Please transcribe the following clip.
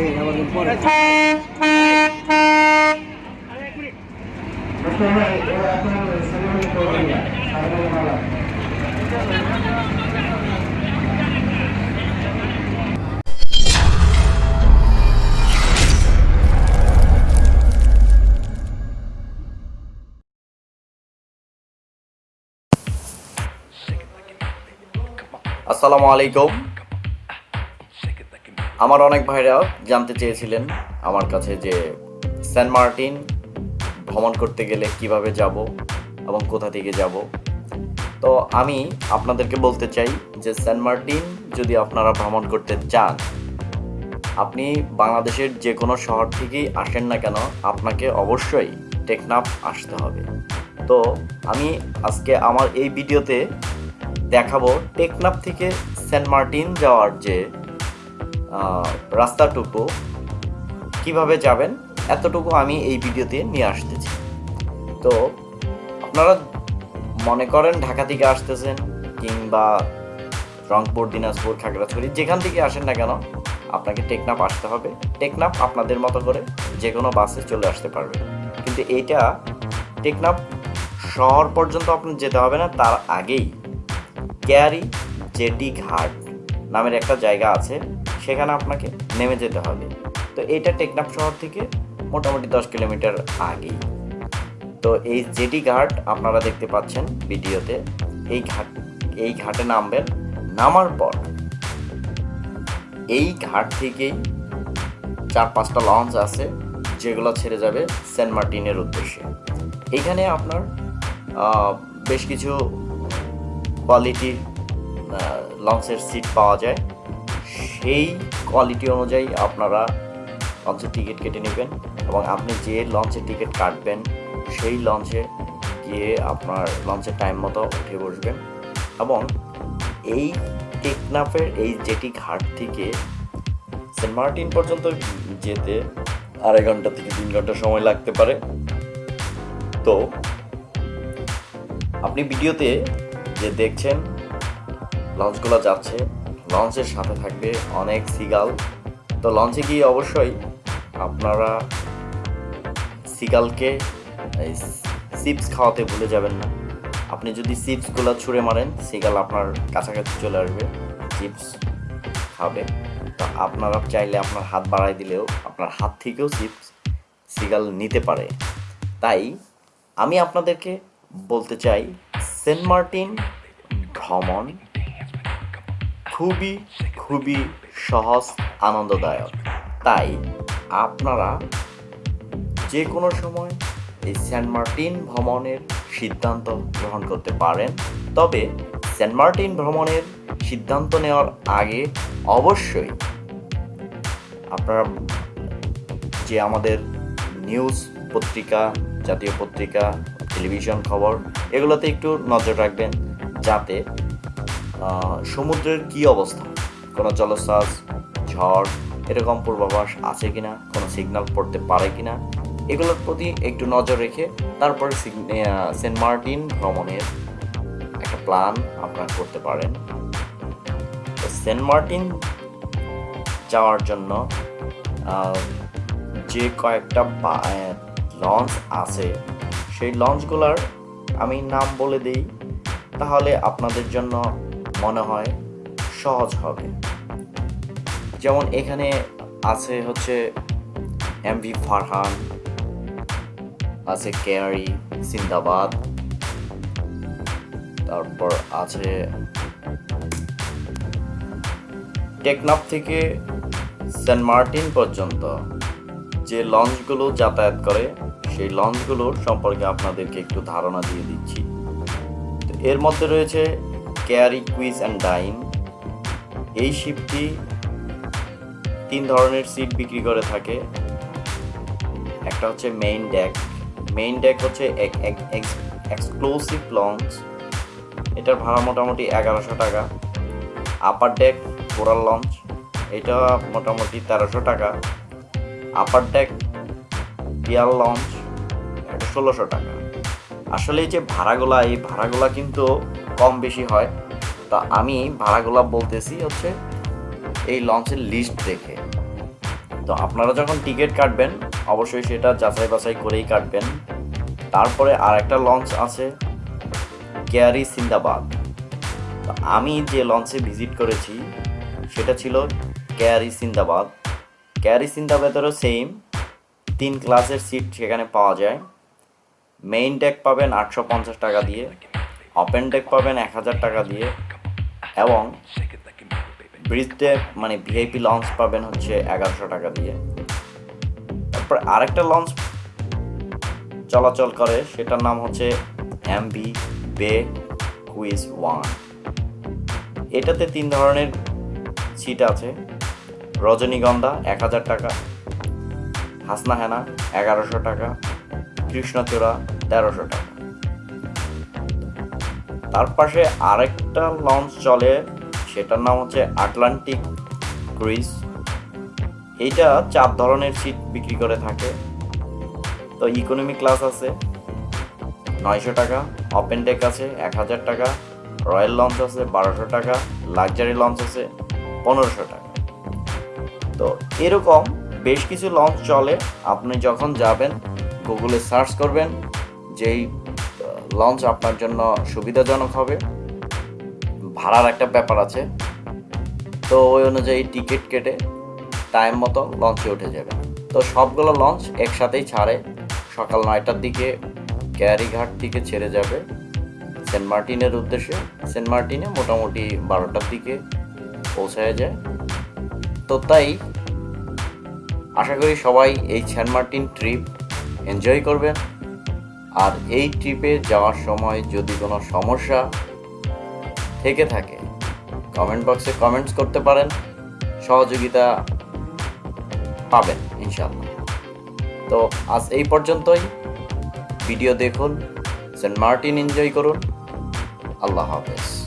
দেখেন আবার কিন্তু পরে আসসালামু আলাইকুম আমার অনেক ভাইরা জানতে চেয়েছিলেন আমার কাছে যে সেন্ট মার্টিন ভ্রমণ করতে গেলে কীভাবে যাব এবং কোথা থেকে যাব। তো আমি আপনাদেরকে বলতে চাই যে সেন্ট মার্টিন যদি আপনারা ভ্রমণ করতে চান, আপনি বাংলাদেশের যে কোনো শহর থেকেই আসেন না কেন, আপনাকে অবশ্যই টেকনাফ আসতে হবে। তো আমি আজকে আমার এই ভিডিওতে দেখাবো টেকনাফ থেকে সেন্ট মার্টিন যাওয়ার যে রাস্তাটুকু কীভাবে যাবেন, এতটুকু আমি এই ভিডিওতে নিয়ে আসতেছি। তো আপনারা মনে করেন ঢাকা থেকে আসতেছেন কিংবা রংপুর, দিনাজপুর, খাগড়াছড়ি, যেখান থেকে আসেন না কেন, আপনাকে টেকনাফ আসতে হবে। টেকনাপ আপনাদের মতো করে যে কোনো বাসে চলে আসতে পারবে। কিন্তু এইটা টেকনাফ শহর পর্যন্ত আপনার যেতে হবে না, তার আগেই। ক্যারি জেটি ঘাট নামের একটা জায়গা আছে। সেখানে আপনাকে নেমে যেতে হবে। তো এইটা টেকনাফ শহর থেকে মোটামুটি দশ কিলোমিটার আগেই। তো এই জেটি ঘাট আপনারা দেখতে পাচ্ছেন ভিডিওতে। এই ঘাট, এই ঘাটে নামবেন। নামার পর এই ঘাট থেকেই চার পাঁচটা লঞ্চ আছে, যেগুলো ছেড়ে যাবে সেন্ট মার্টিনের উদ্দেশ্যে। এখানে আপনার বেশ কিছু কোয়ালিটির লঞ্চের সিট পাওয়া যায়। সেই কোয়ালিটি অনুযায়ী আপনারা লঞ্চের টিকিট কেটে নেবেন এবং আপনি যে লঞ্চের টিকিট কাটবেন, সেই লঞ্চে গিয়ে আপনার লঞ্চের টাইম মতো উঠে বসবেন এবং এই টেকনাফের এই জেটি ঘাট থেকে সেন্ট মার্টিন পর্যন্ত যেতে আড়াই ঘণ্টা থেকে তিন ঘণ্টা সময় লাগতে পারে। তো আপনি ভিডিওতে যে দেখছেন লঞ্চগুলো যাচ্ছে লঞ্চের সাথে থাকবে অনেক সিগাল। তো লঞ্চে গিয়ে অবশ্যই আপনারা সিগালকে চিপস খাওয়াতে ভুলে যাবেন না। আপনি যদি চিপসগুলো ছুঁড়ে মারেন, সিগাল আপনার কাছাকাছি চলে আসবে, চিপস খাবে। তো আপনারা চাইলে আপনার হাত বাড়াই দিলেও, আপনার হাত থেকেও চিপস, সিগাল নিতে পারে। তাই আমি আপনাদেরকে বলতে চাই, সেন্ট মার্টিন ভ্রমণ খুবই খুবই সহজ, আনন্দদায়ক। তাই আপনারা যে কোনো সময় এই সেন্ট মার্টিন ভ্রমণের সিদ্ধান্ত গ্রহণ করতে পারেন। তবে সেন্ট মার্টিন ভ্রমণের সিদ্ধান্ত নেওয়ার আগে অবশ্যই আপনারা যে আমাদের নিউজ পত্রিকা, জাতীয় পত্রিকা, টেলিভিশন খবর, এগুলোতে একটু নজর রাখবেন যাতে সমুদ্রের কি অবস্থা? কোনো জলোচ্ছ্বাস ঝড়, এরকম পূর্বাভাস আছে কিনা? কোনো সিগন্যাল পড়তে পারে কিনা? এগুলোর প্রতি একটু নজর রেখে তারপরে সেন্ট মার্টিন ভ্রমণের একটা প্ল্যান আপনারা করতে পারেন। সেন্ট মার্টিন যাওয়ার জন্য যে কয়েকটা লঞ্চ আছে, সেই লঞ্চগুলোর আমি নাম বলে দিই। তাহলে আপনাদের জন্য মনে হয় সহজ হবে। যেমন এখানে আছে হচ্ছে এমভি ফারহান আছে কেয়ারি সিন্দাবাদ তারপর আছে টেকনাফ থেকে সেন্ট মার্টিন পর্যন্ত। যে লঞ্চগুলো যাতায়াত করে, সেই লঞ্চগুলোর সম্পর্কে আপনাদেরকে একটু ধারণা দিয়ে দিচ্ছি। তো এর মধ্যে রয়েছে কেয়ারি কুইজ অ্যান্ড ডাইন এই শিপটি তিন ধরনের সিট বিক্রি করে থাকে। একটা হচ্ছে মেইন ডেক মেইন ডেক হচ্ছে এক্সক্লুসিভ লঞ্চ এটার ভাড়া মোটামুটি এগারোশো টাকা। আপার ডেক কোরাল লঞ্চ এটা মোটামুটি তেরোশো টাকা। আপার ডেক পিয়াল লঞ্চ ষোলোশো টাকা। আসলে এই যে ভাড়াগুলা, এই ভাড়াগুলা কিন্তু কম বেশি হয়। তা আমি ভাড়াগুলা বলতেছি হচ্ছে এই লঞ্চের লিস্ট দেখে। তো আপনারা যখন টিকিট কাটবেন, অবশ্যই সেটা যাচাই বাছাই করেই কাটবেন। তারপরে আর একটা লঞ্চ আছে, কেয়ারি সিন্দাবাদ। আমি যে লঞ্চে ভিজিট করেছি, সেটা ছিল কেয়ারি সিন্দাবাদ। কেয়ারি সিন্দাবাদেরও সেম তিন ক্লাসের সিট সেখানে পাওয়া যায়। মেইন ডেক পাবেন আটশো পঞ্চাশ টাকা দিয়ে। ওপেন ডেক পাবেন এক হাজার টাকা দিয়ে এবং ব্রিজ ডেক মানে ভিআইপি লঞ্চ পাবেন হচ্ছে এগারোশো টাকা দিয়ে। তারপর আরেকটা লঞ্চ চলাচল করে, সেটার নাম হচ্ছে এমভি বে কুইজ ওয়ান এটাতে তিন ধরনের সিট আছে। রজনীগন্ধা এক হাজার টাকা হাসনা হেনা এগারোশো টাকা, কৃষ্ণচূড়া তেরোশো টাকা। তার পাশে আরেকটা লঞ্চ চলে, সেটার নাম হচ্ছে আটলান্টিক ক্রুইজ এইটা চার ধরনের সিট বিক্রি করে থাকে। তো ইকোনমি ক্লাস আছে, নয়শো টাকা ওপেন ডেক আছে, এক হাজার টাকা রয়্যাল লঞ্চ আছে, বারোশো টাকা লাক্সারি লঞ্চ আছে, পনেরোশো টাকা। তো এরকম বেশ কিছু লঞ্চ চলে। আপনি যখন যাবেন গুগলে সার্চ করবেন, যেই লঞ্চ আপনার জন্য সুবিধাজনক হবে। ভাড়ার একটা ব্যাপার আছে। তো ওই অনুযায়ী টিকিট কেটে টাইম মতো লঞ্চে উঠে যাবে তো সবগুলো লঞ্চ একসাথেই ছাড়ে। সকাল নয়টার দিকে ক্যারিঘাট থেকে ছেড়ে যাবে সেন্ট মার্টিনের উদ্দেশ্যে। সেন্ট মার্টিনে মোটামুটি বারোটার দিকে পৌঁছায় যায়। তো তাই আশা করি সবাই এই সেন্ট মার্টিন ট্রিপ এনজয় করবেন। আর এই ট্রিপে যাওয়ার সময় যদি কোনো সমস্যা থেকে থাকে কমেন্ট বক্সে কমেন্টস করতে পারেন, সহযোগিতা পাবেন ইনশাল্লাহ তো আজ এই পর্যন্তই। ভিডিও দেখুন, সেন্ট মার্টিন এনজয় করুন। আল্লাহ হাফেজ।